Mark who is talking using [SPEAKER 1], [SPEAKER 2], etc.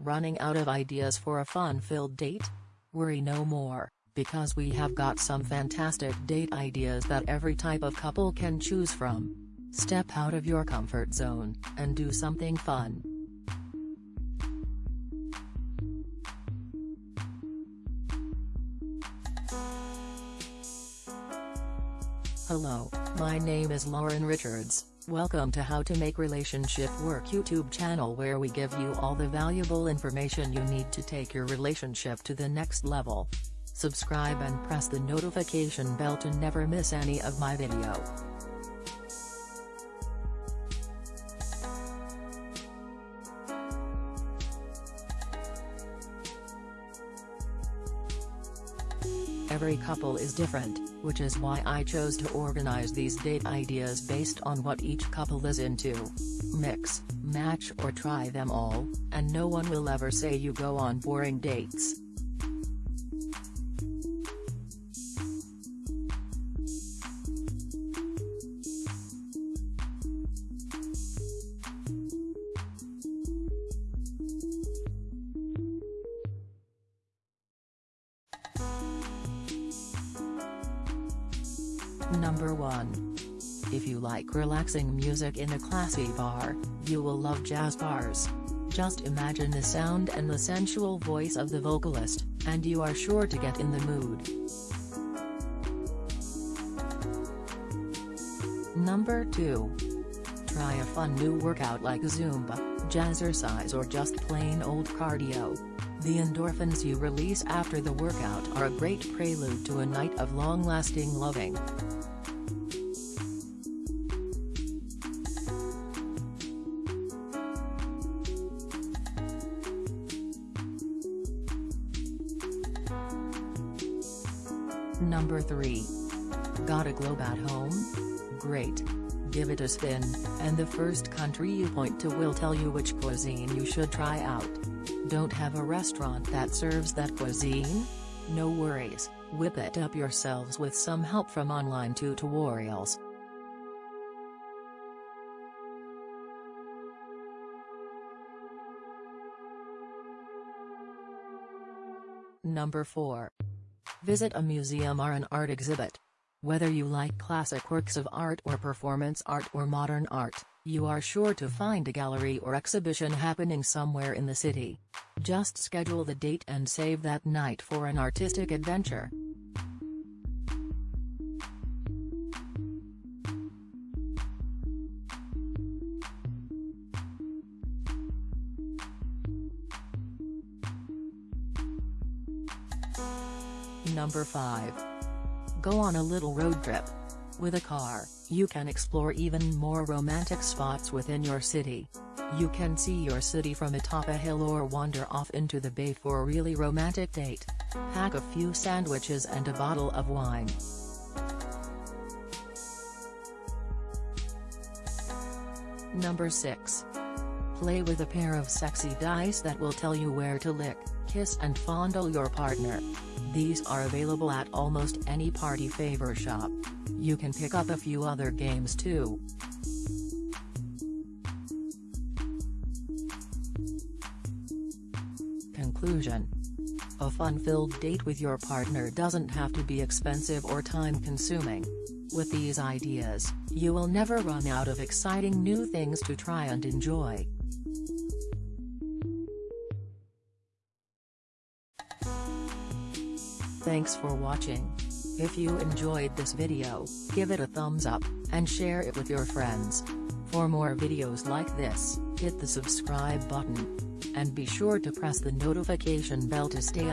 [SPEAKER 1] running out of ideas for a fun-filled date? Worry no more, because we have got some fantastic date ideas that every type of couple can choose from. Step out of your comfort zone, and do something fun. Hello, my name is Lauren Richards, welcome to How to Make Relationship Work YouTube channel where we give you all the valuable information you need to take your relationship to the next level. Subscribe and press the notification bell to never miss any of my video. Every couple is different, which is why I chose to organize these date ideas based on what each couple is into. Mix, match or try them all, and no one will ever say you go on boring dates. Number 1. If you like relaxing music in a classy bar, you will love jazz bars. Just imagine the sound and the sensual voice of the vocalist, and you are sure to get in the mood. Number 2. Try a fun new workout like Zumba, jazzercise or just plain old cardio. The endorphins you release after the workout are a great prelude to a night of long-lasting loving. Number 3. Got a globe at home? Great. Give it a spin, and the first country you point to will tell you which cuisine you should try out. Don't have a restaurant that serves that cuisine? No worries, whip it up yourselves with some help from online tutorials. Number 4. Visit a museum or an art exhibit. Whether you like classic works of art or performance art or modern art, you are sure to find a gallery or exhibition happening somewhere in the city. Just schedule the date and save that night for an artistic adventure. Number 5. Go on a little road trip. With a car, you can explore even more romantic spots within your city. You can see your city from atop a hill or wander off into the bay for a really romantic date. Pack a few sandwiches and a bottle of wine. Number 6. Play with a pair of sexy dice that will tell you where to lick, kiss and fondle your partner. These are available at almost any party favor shop. You can pick up a few other games too. Conclusion A fun-filled date with your partner doesn't have to be expensive or time-consuming. With these ideas, you will never run out of exciting new things to try and enjoy. Thanks for watching. If you enjoyed this video, give it a thumbs up, and share it with your friends. For more videos like this, hit the subscribe button. And be sure to press the notification bell to stay